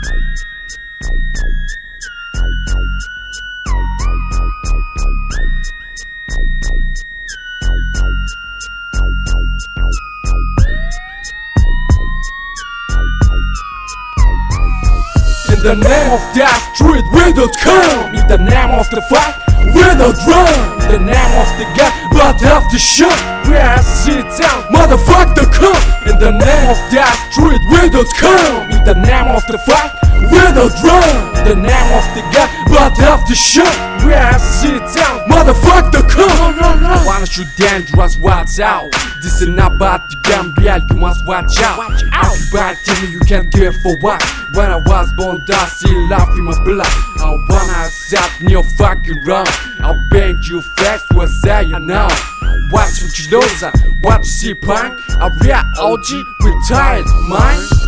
In the name of that street we don't come In the name of the fight we don't run In the name of the gun but to shot We are sit down the name of that street we don't come In the name of the fight we don't run In the name of the gun but to shot We are sit down motherfucker come. I wanna shoot dangerous watch out. This is not about the Gambia you must watch out. Everybody tell me you can't care for what When I was born I see life in my blood. I wanna accept your fucking wrong I'll beg you fast what say you now Watch what you know son What you see punk? I real OG retired mind